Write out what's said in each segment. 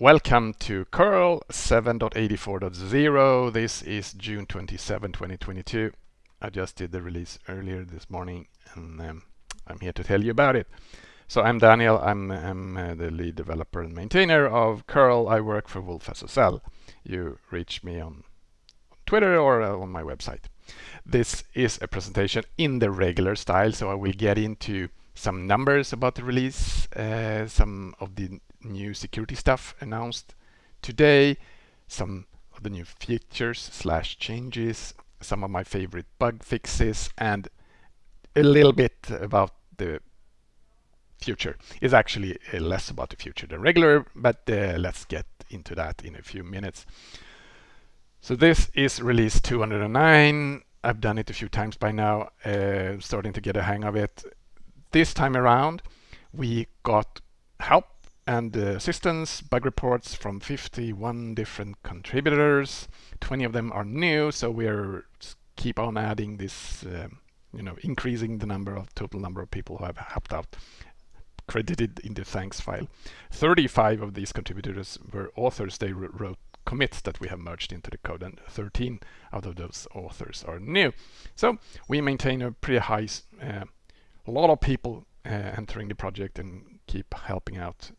Welcome to curl 7.84.0. This is June 27, 2022. I just did the release earlier this morning and um, I'm here to tell you about it. So I'm Daniel, I'm, I'm uh, the lead developer and maintainer of curl. I work for wolfSSL. You reach me on Twitter or uh, on my website. This is a presentation in the regular style, so I will get into some numbers about the release, uh, some of the new security stuff announced today, some of the new features slash changes, some of my favorite bug fixes, and a little bit about the future. It's actually uh, less about the future than regular, but uh, let's get into that in a few minutes. So this is release 209. I've done it a few times by now, uh, starting to get a hang of it. This time around, we got help and assistance bug reports from 51 different contributors. 20 of them are new, so we're keep on adding this, uh, you know, increasing the number of total number of people who have helped out credited in the thanks file. 35 of these contributors were authors. They wrote commits that we have merged into the code and 13 out of those authors are new. So we maintain a pretty high, uh, a lot of people uh, entering the project and keep helping out.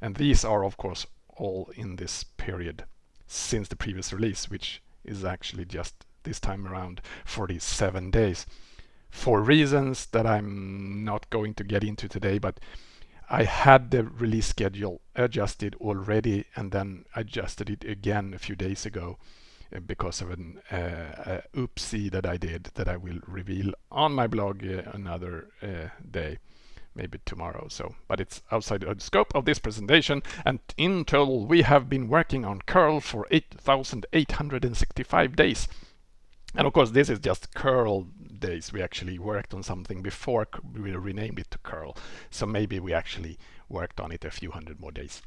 And these are, of course, all in this period since the previous release, which is actually just this time around 47 days. For reasons that I'm not going to get into today, but I had the release schedule adjusted already and then adjusted it again a few days ago because of an uh, oopsie that I did that I will reveal on my blog uh, another uh, day maybe tomorrow. So, but it's outside the scope of this presentation. And in total, we have been working on curl for 8,865 days. And of course, this is just curl days. We actually worked on something before we renamed it to curl. So maybe we actually worked on it a few hundred more days.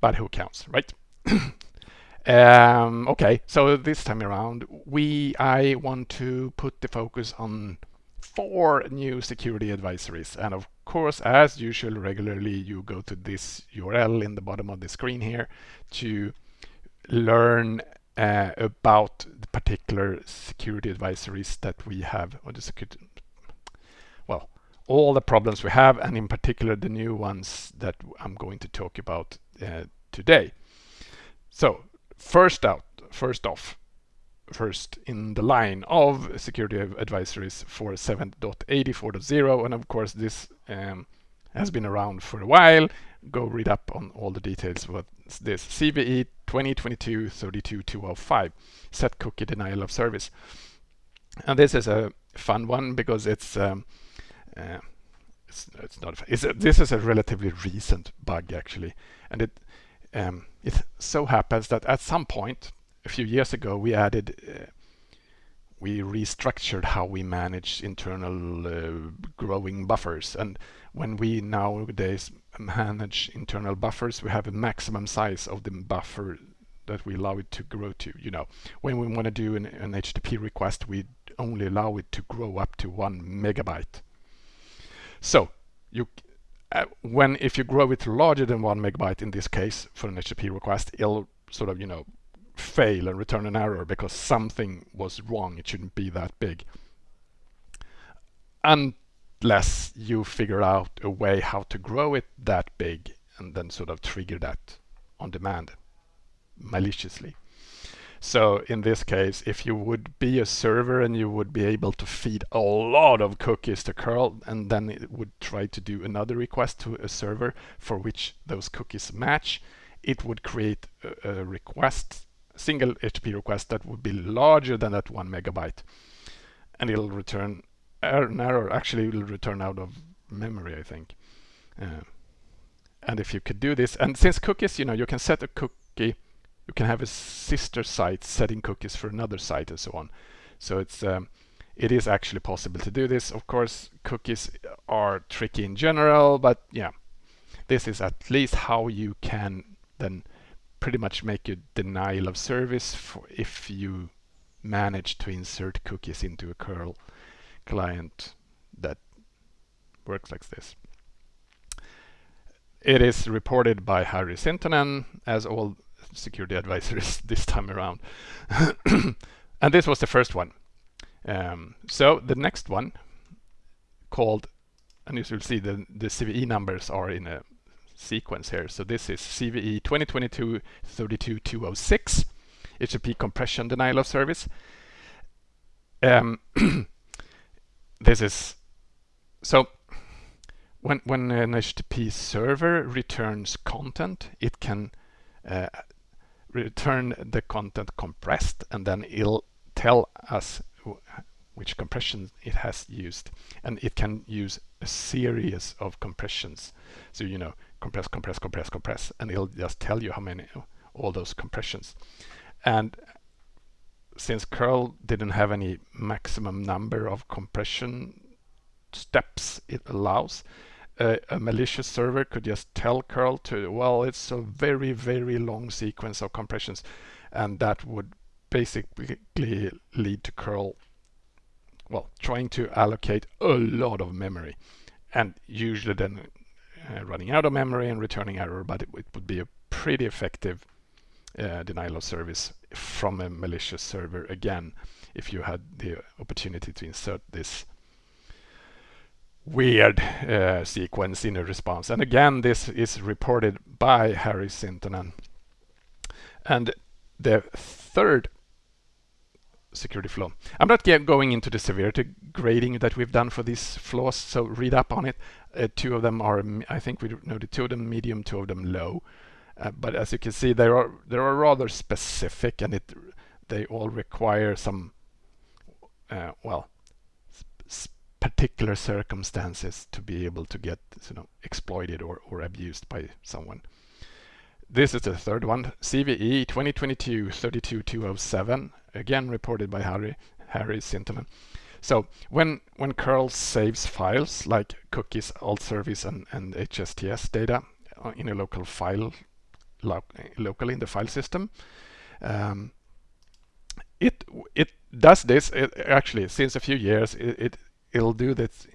But who counts, right? um, okay, so this time around, we I want to put the focus on four new security advisories. And of course, as usual, regularly you go to this URL in the bottom of the screen here to learn uh, about the particular security advisories that we have, or the security, well, all the problems we have, and in particular the new ones that I'm going to talk about uh, today. So first out, first off, first in the line of security advisories for 7.84.0 and of course this um, has been around for a while. Go read up on all the details what this CVE 2022-32205 set cookie denial of service. And this is a fun one because it's um, uh, it's, it's, not it's a, this is a relatively recent bug actually. And it um, it so happens that at some point a few years ago we added uh, we restructured how we manage internal uh, growing buffers. And when we nowadays manage internal buffers we have a maximum size of the buffer that we allow it to grow to you know. When we want to do an, an HTTP request we only allow it to grow up to one megabyte. So you uh, when if you grow it larger than one megabyte in this case for an HTTP request it'll sort of you know fail and return an error because something was wrong. It shouldn't be that big. Unless you figure out a way how to grow it that big and then sort of trigger that on demand maliciously. So in this case, if you would be a server and you would be able to feed a lot of cookies to curl and then it would try to do another request to a server for which those cookies match, it would create a, a request single HTTP request that would be larger than that one megabyte. And it'll return an error. Actually, it will return out of memory, I think. Uh, and if you could do this, and since cookies, you know, you can set a cookie, you can have a sister site setting cookies for another site and so on. So it's um, it is actually possible to do this. Of course, cookies are tricky in general, but yeah, this is at least how you can then pretty much make a denial of service for if you manage to insert cookies into a curl client that works like this. it is reported by Harry Sintonen, as all security advisors this time around. and this was the first one. Um, so the next one called, and you will see the, the CVE numbers are in a sequence here. So this is CVE 2022-32206, HTTP compression denial of service. Um, this is, so when, when an HTTP server returns content, it can uh, return the content compressed and then it'll tell us which compression it has used. And it can use a series of compressions. So you know compress compress compress compress and it'll just tell you how many all those compressions. And since curl didn't have any maximum number of compression steps it allows uh, a malicious server could just tell curl to well it's a very very long sequence of compressions and that would basically lead to curl well trying to allocate a lot of memory and usually then uh, running out of memory and returning error but it, it would be a pretty effective uh, denial of service from a malicious server again if you had the opportunity to insert this weird uh, sequence in a response. And again, this is reported by Harry Sintonen. And the third security flaw. I'm not going into the severity grading that we've done for these flaws, so read up on it. Uh, two of them are, I think we know the two of them medium, two of them low. Uh, but as you can see, they are they are rather specific, and it they all require some, uh, well, particular circumstances to be able to get you know exploited or, or abused by someone. This is the third one, CVE 2022-32207, again reported by Harry, Harry Sintonen. So when, when curl saves files like cookies, alt service and, and HSTS data uh, in a local file, lo locally in the file system, um, it it does this it, actually since a few years it, it it'll do this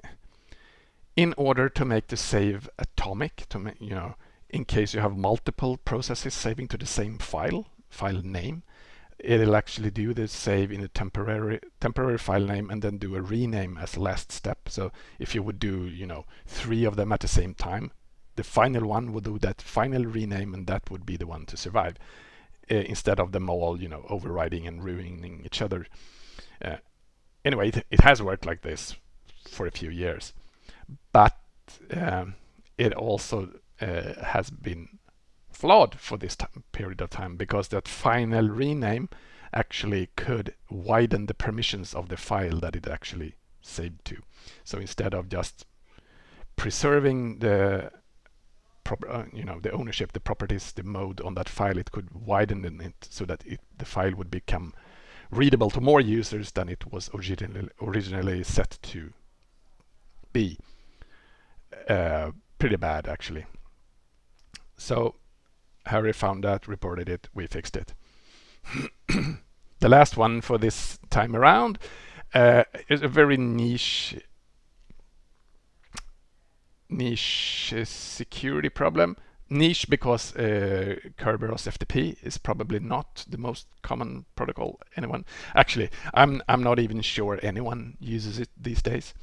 in order to make the save atomic, to make, you know, in case you have multiple processes saving to the same file, file name, it'll actually do the save in a temporary temporary file name and then do a rename as last step. So if you would do, you know, three of them at the same time, the final one would do that final rename and that would be the one to survive uh, instead of them all, you know, overriding and ruining each other. Uh, anyway, it, it has worked like this for a few years. But um, it also uh, has been flawed for this period of time because that final rename actually could widen the permissions of the file that it actually saved to. So instead of just preserving the uh, you know the ownership, the properties, the mode on that file, it could widen it so that it, the file would become readable to more users than it was originally originally set to be uh, pretty bad actually. So Harry found that, reported it, we fixed it. the last one for this time around uh, is a very niche niche security problem. Niche because uh, Kerberos FTP is probably not the most common protocol anyone. Actually, I'm I'm not even sure anyone uses it these days.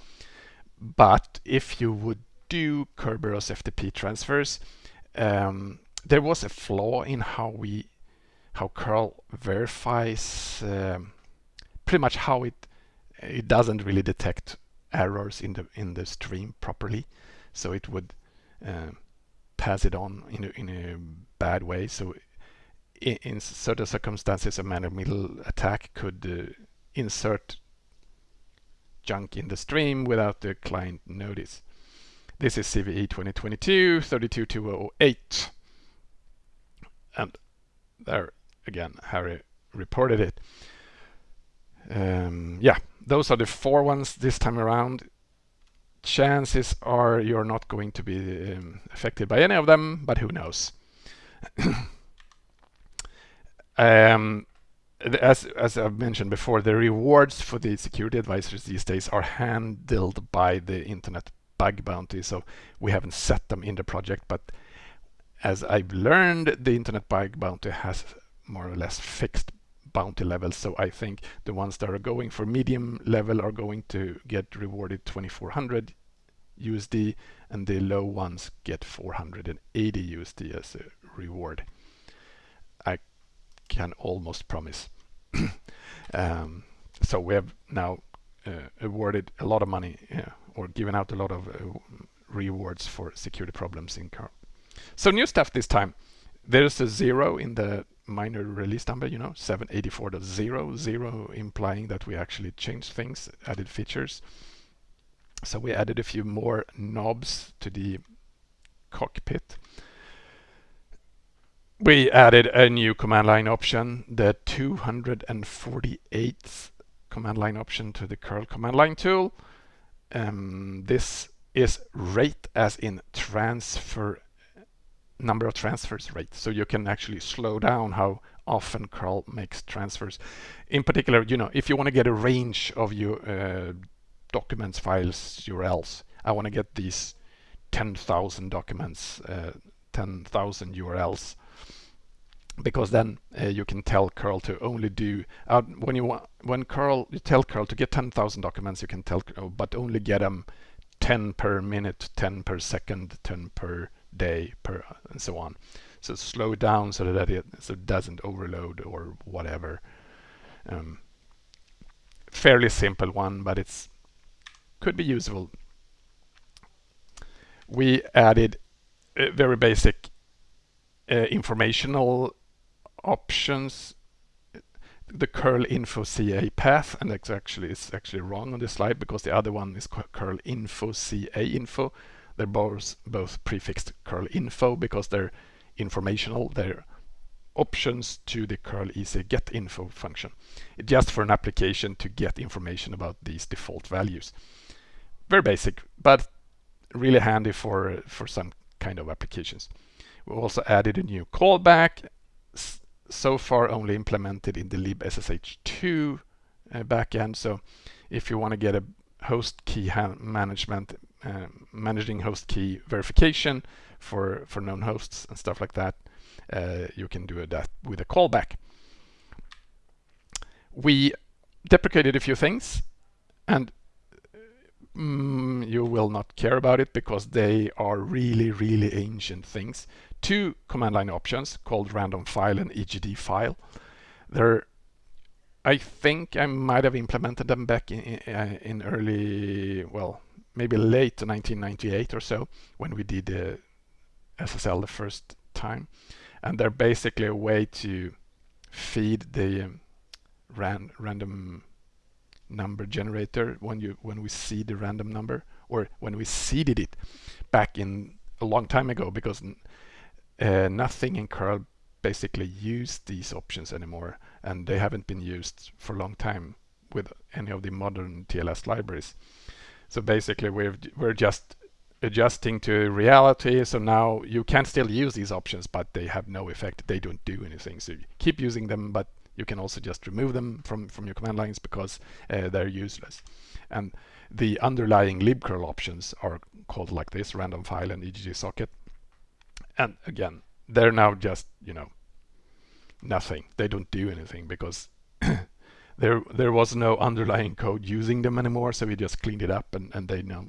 But if you would do Kerberos FTP transfers, um, there was a flaw in how we how curl verifies um, pretty much how it it doesn't really detect errors in the in the stream properly. So it would uh, pass it on in a, in a bad way. So in, in certain circumstances a man-in-the-middle attack could uh, insert junk in the stream without the client notice. This is CVE 2022 32208. And there again, Harry reported it. Um, yeah, those are the four ones this time around. Chances are you're not going to be um, affected by any of them, but who knows? um, as as I've mentioned before, the rewards for the security advisors these days are handled by the Internet Bug Bounty. So we haven't set them in the project, but as I've learned, the internet bug bounty has more or less fixed bounty levels. So I think the ones that are going for medium level are going to get rewarded 2400 USD and the low ones get 480 USD as a reward. I can almost promise. um, so we have now uh, awarded a lot of money uh, or given out a lot of uh, rewards for security problems in curl. So new stuff this time. There's a zero in the minor release number, you know, 784.0, zero implying that we actually changed things, added features. So we added a few more knobs to the cockpit. We added a new command line option, the 248th command line option to the curl command line tool. Um, this is rate as in transfer number of transfers rate. So you can actually slow down how often curl makes transfers. In particular, you know, if you want to get a range of your uh, documents, files, URLs, I want to get these 10,000 documents, uh, 10,000 URLs because then uh, you can tell curl to only do uh, when you want when curl you tell curl to get 10,000 documents you can tell but only get them 10 per minute 10 per second 10 per day per and so on. So slow down so that it, so it doesn't overload or whatever. Um, fairly simple one, but it's could be useful. We added very basic uh, informational options the curl info CA path and that's actually it's actually wrong on this slide because the other one is curl info CA info they're both, both prefixed curl info because they're informational. They're options to the curl easy get info function. It's just for an application to get information about these default values. Very basic, but really handy for, for some kind of applications. We also added a new callback, so far only implemented in the libssh2 uh, backend. So if you want to get a host key management uh, managing host key verification for, for known hosts and stuff like that. Uh, you can do that with a callback. We deprecated a few things and mm, you will not care about it because they are really, really ancient things. Two command line options called random file and EGD file. They're I think I might have implemented them back in, in, in early, well, maybe late 1998 or so when we did the SSL the first time. And they're basically a way to feed the um, ran random number generator when you when we see the random number or when we seeded it back in a long time ago because uh, nothing in curl basically used these options anymore and they haven't been used for a long time with any of the modern TLS libraries. So basically we're, we're just adjusting to reality. So now you can still use these options, but they have no effect. They don't do anything. So keep using them, but you can also just remove them from, from your command lines because uh, they're useless. And the underlying libcurl options are called like this, random file and EGD socket. And again, they're now just, you know, nothing. They don't do anything because there there was no underlying code using them anymore, so we just cleaned it up and, and they now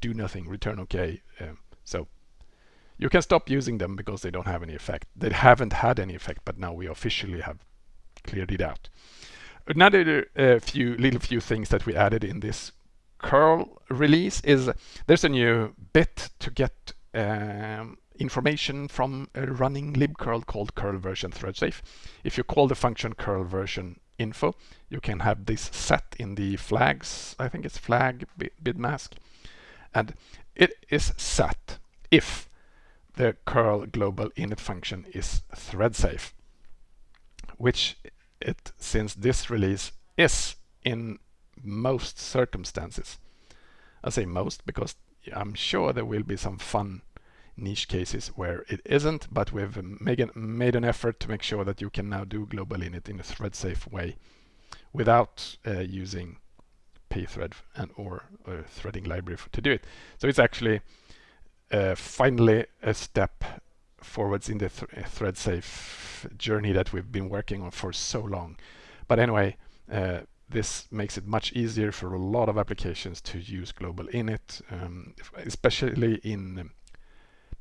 do nothing, return OK. Um, so you can stop using them because they don't have any effect. They haven't had any effect, but now we officially have cleared it out. Another uh, few little few things that we added in this curl release is there's a new bit to get um, information from a running libcurl called curl version threadsafe. If you call the function curl version info. You can have this set in the flags, I think it's flag bid mask. And it is set if the curl global init function is thread safe, which it, since this release is in most circumstances. I say most because I'm sure there will be some fun niche cases where it isn't, but we've made an, made an effort to make sure that you can now do global init in a thread safe way without uh, using pthread and or a threading library to do it. So it's actually uh, finally a step forwards in the th thread safe journey that we've been working on for so long. But anyway, uh, this makes it much easier for a lot of applications to use global init, um, especially in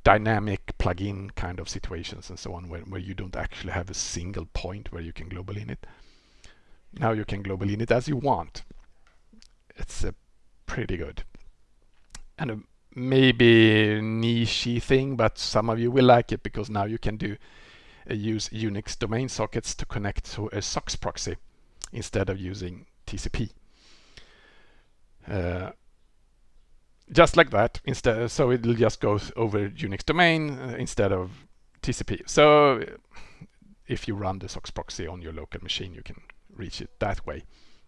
dynamic plugin kind of situations and so on, where, where you don't actually have a single point where you can global init. Now you can global init as you want. It's uh, pretty good. And a maybe nichey thing, but some of you will like it because now you can do uh, use Unix domain sockets to connect to a SOCKS proxy instead of using TCP. Uh, just like that instead so it'll just go over Unix domain uh, instead of TCP. So if you run the SOCKS proxy on your local machine you can reach it that way.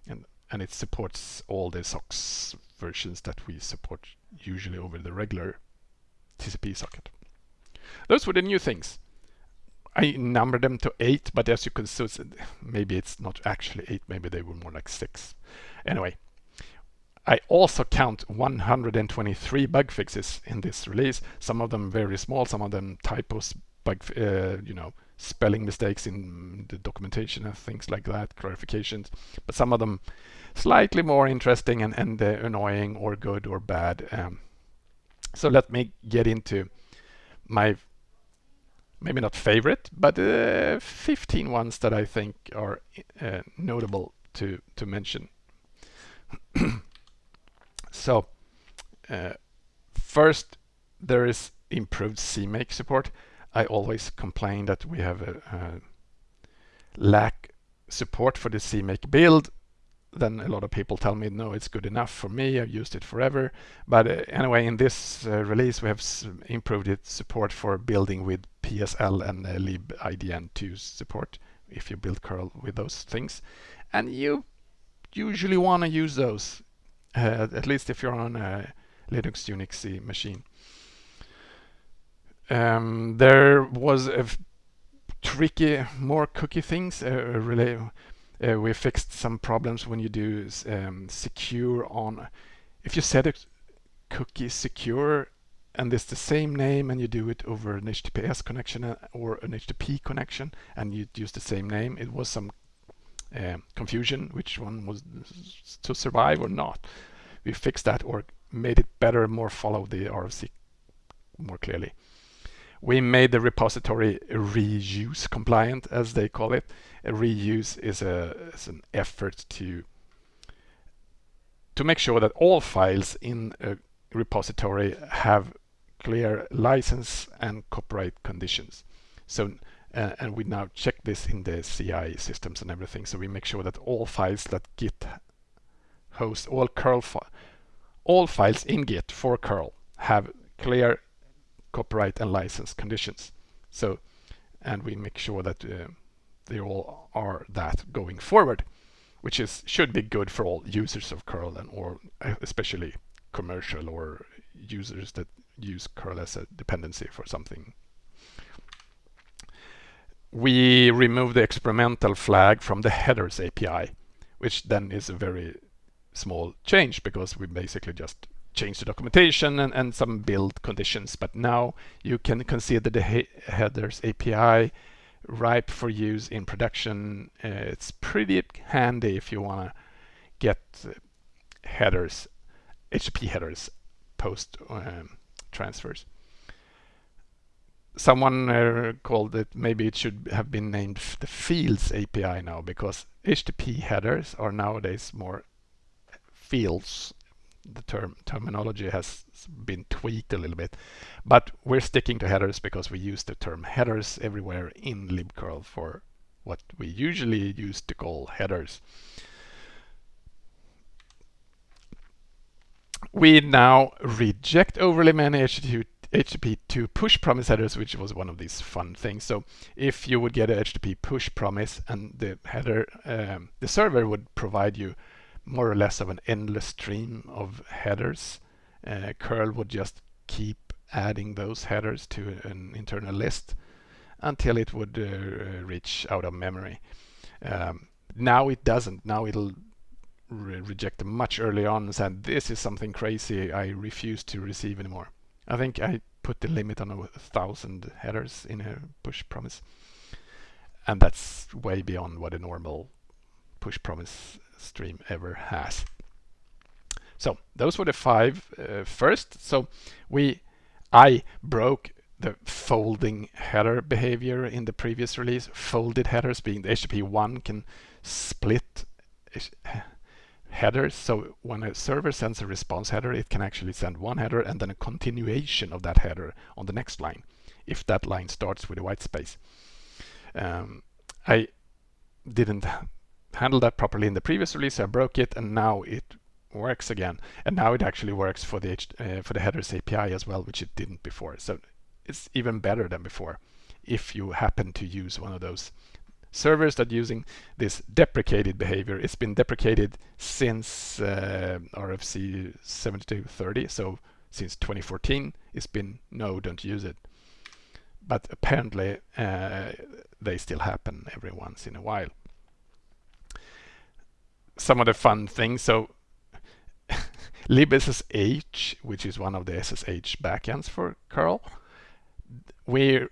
And and it supports all the SOCKS versions that we support usually over the regular TCP socket. Those were the new things. I numbered them to eight but as you can see maybe it's not actually eight maybe they were more like six. Anyway I also count 123 bug fixes in this release. Some of them very small, some of them typos, bug, uh, you know, spelling mistakes in the documentation and things like that, clarifications. But some of them slightly more interesting and, and uh, annoying or good or bad. Um, so let me get into my maybe not favorite, but uh, 15 ones that I think are uh, notable to to mention. So uh, first, there is improved CMake support. I always complain that we have a, a lack support for the CMake build. Then a lot of people tell me, no, it's good enough for me. I've used it forever. But uh, anyway, in this uh, release, we have improved its support for building with PSL and uh, libidn2 support if you build curl with those things. And you usually want to use those uh, at least if you're on a Linux Unix machine. Um, there was a tricky, more cookie things. Uh, really, uh, we fixed some problems when you do um, secure on. If you set a cookie secure and it's the same name and you do it over an HTTPS connection uh, or an HTTP connection and you use the same name, it was some uh, confusion which one was to survive or not. We fixed that or made it better, more follow the RFC more clearly. We made the repository reuse compliant, as they call it. A reuse is, a, is an effort to to make sure that all files in a repository have clear license and copyright conditions. So uh, and we now check this in the CI systems and everything. So we make sure that all files that Git hosts, all curl fi all files in Git for curl have clear copyright and license conditions. So, and we make sure that uh, they all are that going forward, which is should be good for all users of curl and or uh, especially commercial or users that use curl as a dependency for something we remove the experimental flag from the headers API, which then is a very small change because we basically just change the documentation and, and some build conditions. But now you can consider the he headers API ripe for use in production. Uh, it's pretty handy if you want to get uh, headers, HTTP headers post um, transfers someone uh, called it, maybe it should have been named the fields API now because HTTP headers are nowadays more fields. The term terminology has been tweaked a little bit, but we're sticking to headers because we use the term headers everywhere in libcurl for what we usually use to call headers. We now reject overly many HTTP HTTP to push promise headers, which was one of these fun things. So if you would get a HTTP push promise and the header, um, the server would provide you more or less of an endless stream of headers, uh, curl would just keep adding those headers to an internal list until it would uh, reach out of memory. Um, now it doesn't. Now it'll re reject them much early on and said, this is something crazy. I refuse to receive anymore. I think I put the limit on a thousand headers in a push promise. And that's way beyond what a normal push promise stream ever has. So those were the five uh, first. So we, I broke the folding header behavior in the previous release. Folded headers being the HTTP 1 can split headers. So when a server sends a response header, it can actually send one header and then a continuation of that header on the next line, if that line starts with a white space. Um, I didn't handle that properly in the previous release. I broke it and now it works again. And now it actually works for the uh, for the headers API as well, which it didn't before. So it's even better than before if you happen to use one of those servers that using this deprecated behavior. It's been deprecated since uh, RFC 7230, so since 2014 it's been no, don't use it. But apparently uh, they still happen every once in a while. Some of the fun things, so libSSH, which is one of the SSH backends for curl, we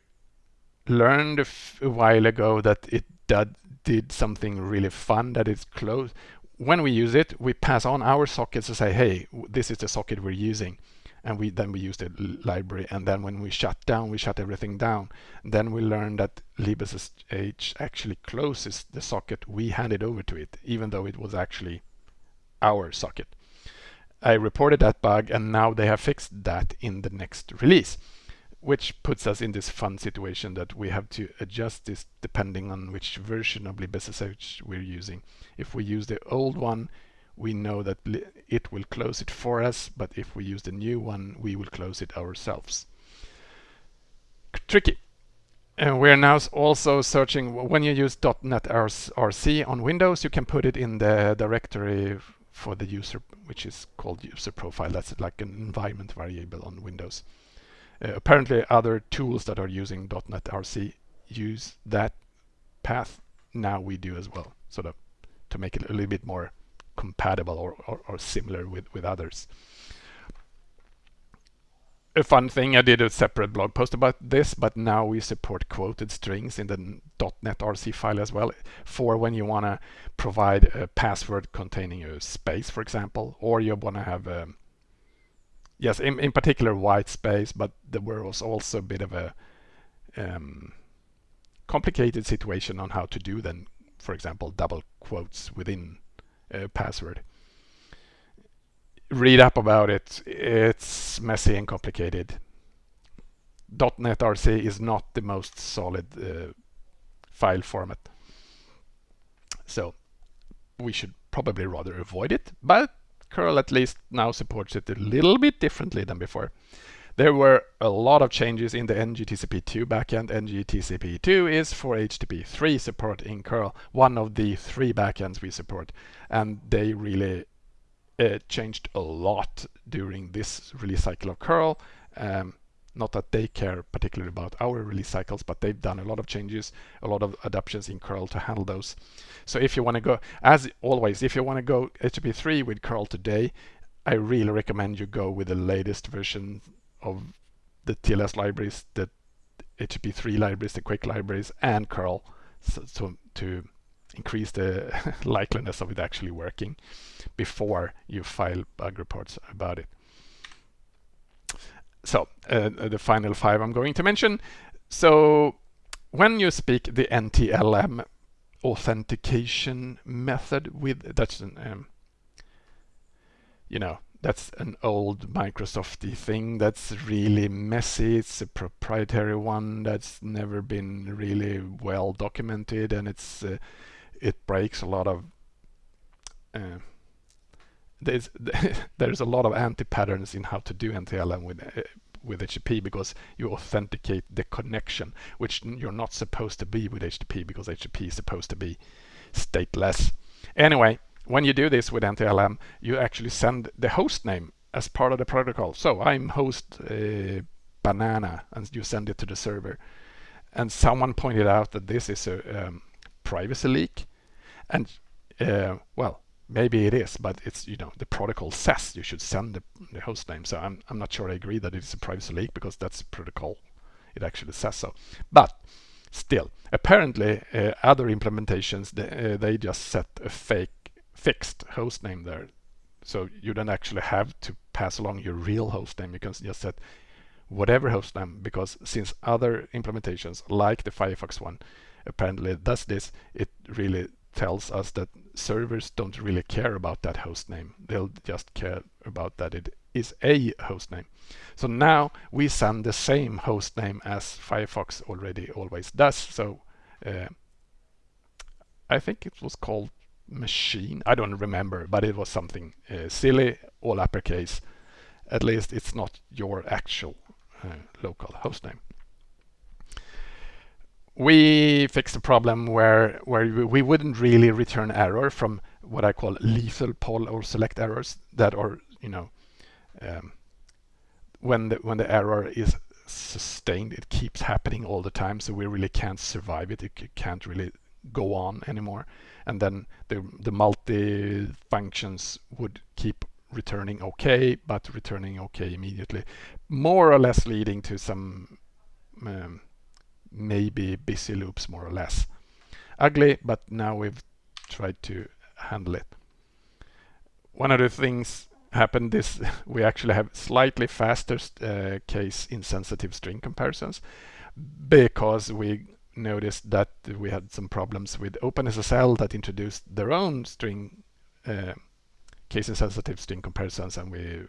learned a, while ago that it did, did something really fun that it's close. When we use it, we pass on our sockets to say, hey, this is the socket we're using. And we then we use the library. And then when we shut down, we shut everything down. Then we learn that libSSH actually closes the socket we handed over to it, even though it was actually our socket. I reported that bug and now they have fixed that in the next release which puts us in this fun situation that we have to adjust this depending on which version of libSSH we're using. If we use the old one, we know that it will close it for us, but if we use the new one, we will close it ourselves. Tricky. And we're now also searching, when you use .netrc on Windows, you can put it in the directory for the user, which is called user profile. That's like an environment variable on Windows. Uh, apparently other tools that are using .netrc use that path. Now we do as well, sort of to make it a little bit more compatible or, or, or similar with, with others. A fun thing, I did a separate blog post about this, but now we support quoted strings in the .netrc file as well for when you want to provide a password containing a space, for example, or you want to have um, yes, in, in particular white space, but there was also a bit of a um, complicated situation on how to do then, for example, double quotes within a password. Read up about it. It's messy and complicated. .netrc is not the most solid uh, file format. So we should probably rather avoid it, but curl at least now supports it a little bit differently than before. There were a lot of changes in the NGTCP2 backend. NGTCP2 is for HTTP3 support in curl, one of the three backends we support. And they really uh, changed a lot during this release cycle of curl. Um, not that they care particularly about our release cycles, but they've done a lot of changes, a lot of adaptations in curl to handle those. So if you want to go, as always, if you want to go HTTP3 with curl today, I really recommend you go with the latest version of the TLS libraries, the HTTP3 libraries, the QUIC libraries, and curl, so, so to increase the likeliness of it actually working before you file bug reports about it so uh, the final five I'm going to mention. So when you speak the NTLM authentication method with that's an um, you know that's an old Microsofty thing that's really messy. It's a proprietary one that's never been really well documented, and it's uh, it breaks a lot of uh, there's there's a lot of anti-patterns in how to do NTLM with uh, with HTTP because you authenticate the connection, which you're not supposed to be with HTTP because HTTP is supposed to be stateless. Anyway, when you do this with NTLM, you actually send the host name as part of the protocol. So I'm host uh, banana, and you send it to the server. And someone pointed out that this is a um, privacy leak, and uh, well, maybe it is, but it's you know the protocol says you should send the, the host name. So I'm I'm not sure I agree that it's a privacy leak because that's protocol. It actually says so. But still, apparently uh, other implementations they, uh, they just set a fake fixed host name there. So you don't actually have to pass along your real host name. You can just set whatever host name because since other implementations like the Firefox one apparently does this, it really tells us that servers don't really care about that host name. They'll just care about that it is a host name. So now we send the same host name as Firefox already always does. So uh, I think it was called machine. I don't remember, but it was something uh, silly, all uppercase. At least it's not your actual uh, local host name we fixed a problem where where we wouldn't really return error from what I call lethal poll or select errors that are you know um, when the when the error is sustained it keeps happening all the time so we really can't survive it. It can't really go on anymore. And then the the multi functions would keep returning okay but returning okay immediately more or less leading to some um, maybe busy loops more or less. Ugly, but now we've tried to handle it. One of the things happened is we actually have slightly faster uh, case insensitive string comparisons because we noticed that we had some problems with OpenSSL that introduced their own string uh, case insensitive string comparisons and we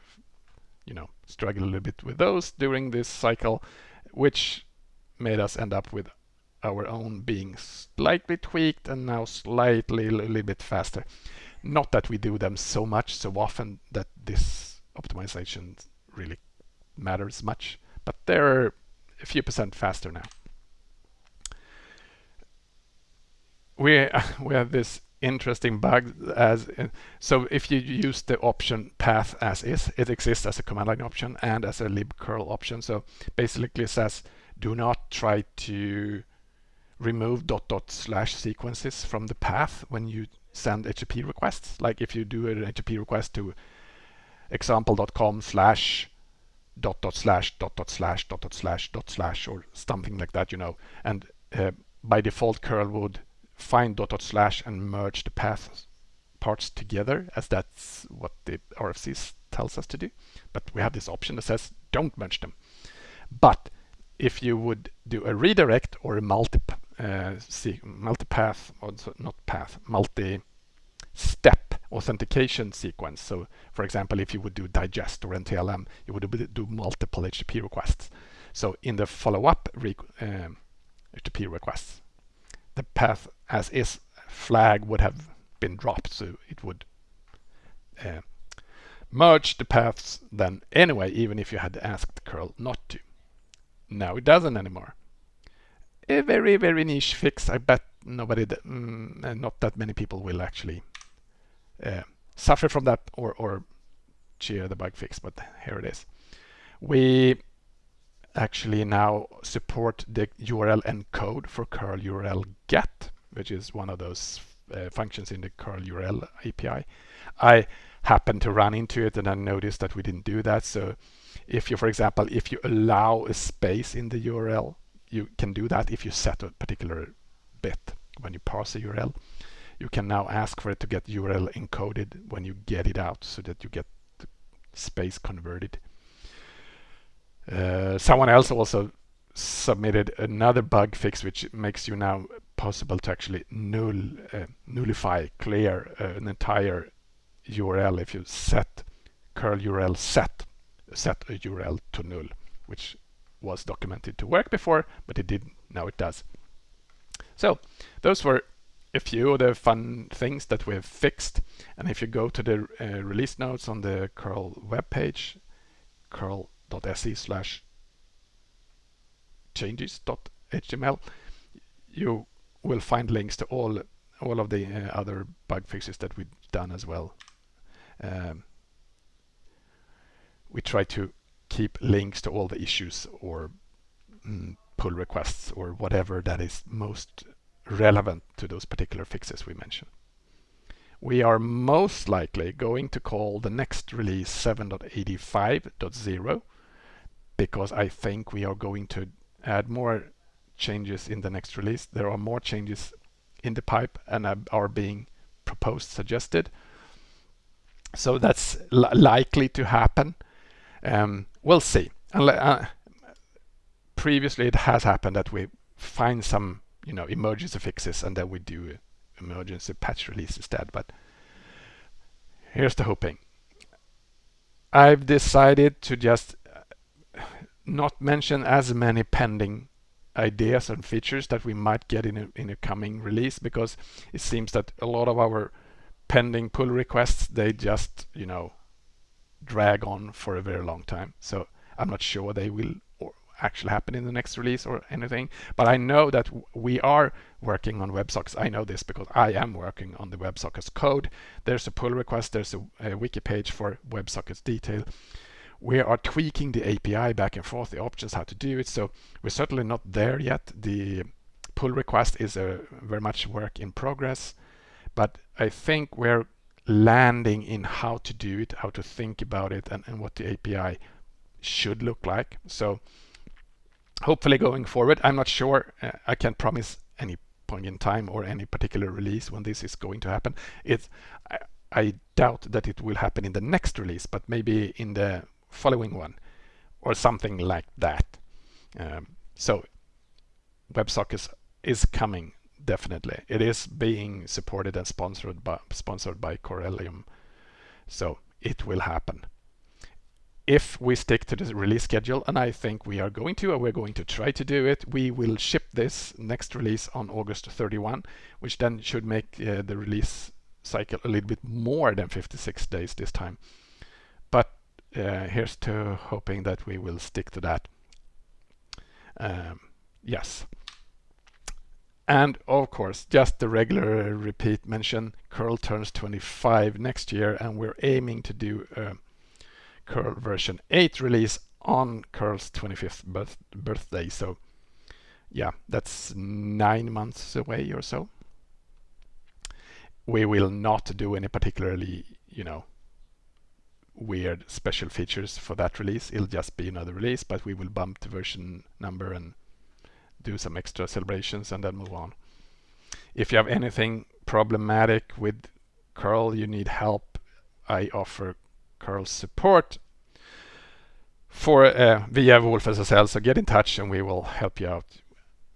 you know struggled a little bit with those during this cycle which made us end up with our own being slightly tweaked and now slightly a little bit faster. Not that we do them so much so often that this optimization really matters much, but they're a few percent faster now. We, we have this interesting bug as uh, so if you use the option path as is it exists as a command line option and as a libcurl option so basically says do not try to remove dot dot slash sequences from the path when you send HTTP requests. Like if you do an HTTP request to example.com slash dot dot slash dot dot slash dot dot slash dot slash or something like that, you know. And uh, by default, curl would find dot dot slash and merge the path parts together as that's what the RFC tells us to do. But we have this option that says don't merge them. But if you would do a redirect or a multi uh, multi-path, not path, multi-step authentication sequence. So, for example, if you would do digest or NTLM, you would do multiple HTTP requests. So, in the follow-up um, HTTP requests, the path as is flag would have been dropped, so it would uh, merge the paths then anyway, even if you had asked curl not to. Now it doesn't anymore. A very, very niche fix. I bet nobody, mm, not that many people will actually uh, suffer from that or, or cheer the bug fix, but here it is. We actually now support the URL encode for curl URL get, which is one of those uh, functions in the curl URL API. I happened to run into it and I noticed that we didn't do that. So if you, for example, if you allow a space in the URL, you can do that if you set a particular bit when you parse a URL. You can now ask for it to get URL encoded when you get it out so that you get the space converted. Uh, someone else also submitted another bug fix which makes you now possible to actually null, uh, nullify, clear uh, an entire URL if you set curl URL set set a URL to null, which was documented to work before, but it didn't. Now it does. So those were a few of the fun things that we've fixed. And if you go to the uh, release notes on the curl webpage, curl.se slash changes.html, you will find links to all all of the uh, other bug fixes that we've done as well. Um, we try to keep links to all the issues or mm, pull requests or whatever that is most relevant to those particular fixes we mentioned. we are most likely going to call the next release 7.85.0 because I think we are going to add more changes in the next release. There are more changes in the pipe and are being proposed, suggested. So that's likely to happen. Um, we'll see. Uh, previously, it has happened that we find some, you know, emergency fixes and then we do emergency patch release instead. But here's the hoping. I've decided to just uh, not mention as many pending ideas and features that we might get in a, in a coming release because it seems that a lot of our pending pull requests they just you know drag on for a very long time so I'm not sure they will actually happen in the next release or anything but I know that we are working on WebSockets I know this because I am working on the WebSockets code there's a pull request there's a, a wiki page for WebSockets detail we are tweaking the API back and forth, the options how to do it. So we're certainly not there yet. The pull request is a very much work in progress, but I think we're landing in how to do it, how to think about it, and, and what the API should look like. So hopefully going forward, I'm not sure, uh, I can't promise any point in time or any particular release when this is going to happen. It's, I, I doubt that it will happen in the next release, but maybe in the following one or something like that. Um, so WebSockets is coming definitely. It is being supported and sponsored by sponsored by Corellium. So it will happen. If we stick to the release schedule, and I think we are going to, or we're going to try to do it, we will ship this next release on August 31, which then should make uh, the release cycle a little bit more than 56 days this time. But uh, here's to hoping that we will stick to that. Um, yes. And of course, just the regular repeat mention, curl turns 25 next year and we're aiming to do a curl version 8 release on curl's 25th birth birthday. So yeah, that's nine months away or so. We will not do any particularly, you know, weird special features for that release. It'll just be another release, but we will bump the version number and do some extra celebrations and then move on. If you have anything problematic with curl, you need help, I offer curl support for uh, via wolfSSL. So get in touch and we will help you out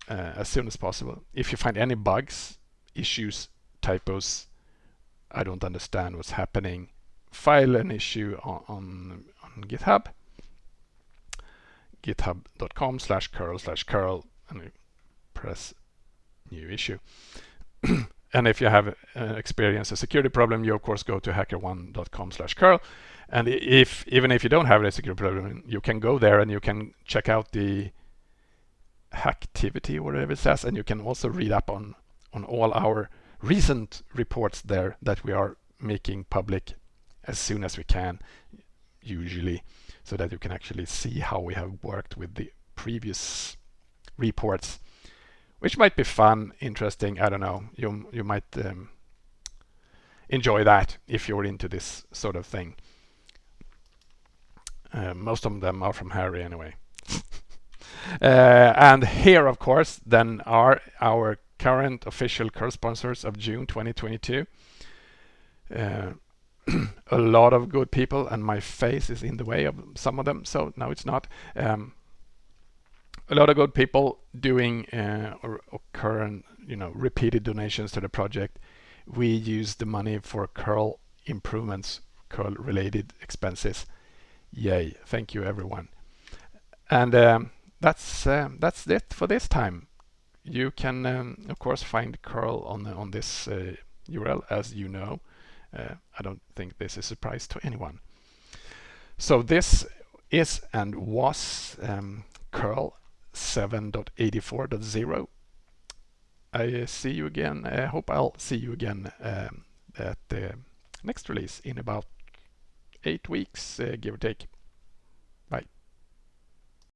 uh, as soon as possible. If you find any bugs, issues, typos, I don't understand what's happening, file an issue on, on, on GitHub, github.com slash curl slash curl, and press new issue. and if you have uh, experienced a security problem, you of course go to hackerone.com slash curl. And if even if you don't have a security problem, you can go there and you can check out the hacktivity, whatever it says, and you can also read up on on all our recent reports there that we are making public as soon as we can, usually, so that you can actually see how we have worked with the previous reports, which might be fun, interesting. I don't know. You you might um, enjoy that if you're into this sort of thing. Uh, most of them are from Harry anyway. uh, and here, of course, then are our current official curl sponsors of June 2022. Uh, a lot of good people and my face is in the way of some of them so now it's not um, a lot of good people doing uh, or, or, current you know repeated donations to the project. We use the money for curl improvements curl related expenses. Yay. Thank you everyone. And um, that's uh, that's it for this time. You can um, of course find curl on on this uh, URL as you know. Uh, I don't think this is a surprise to anyone. So this is and was um, curl 7.84.0. I see you again. I hope I'll see you again um, at the next release in about eight weeks, uh, give or take.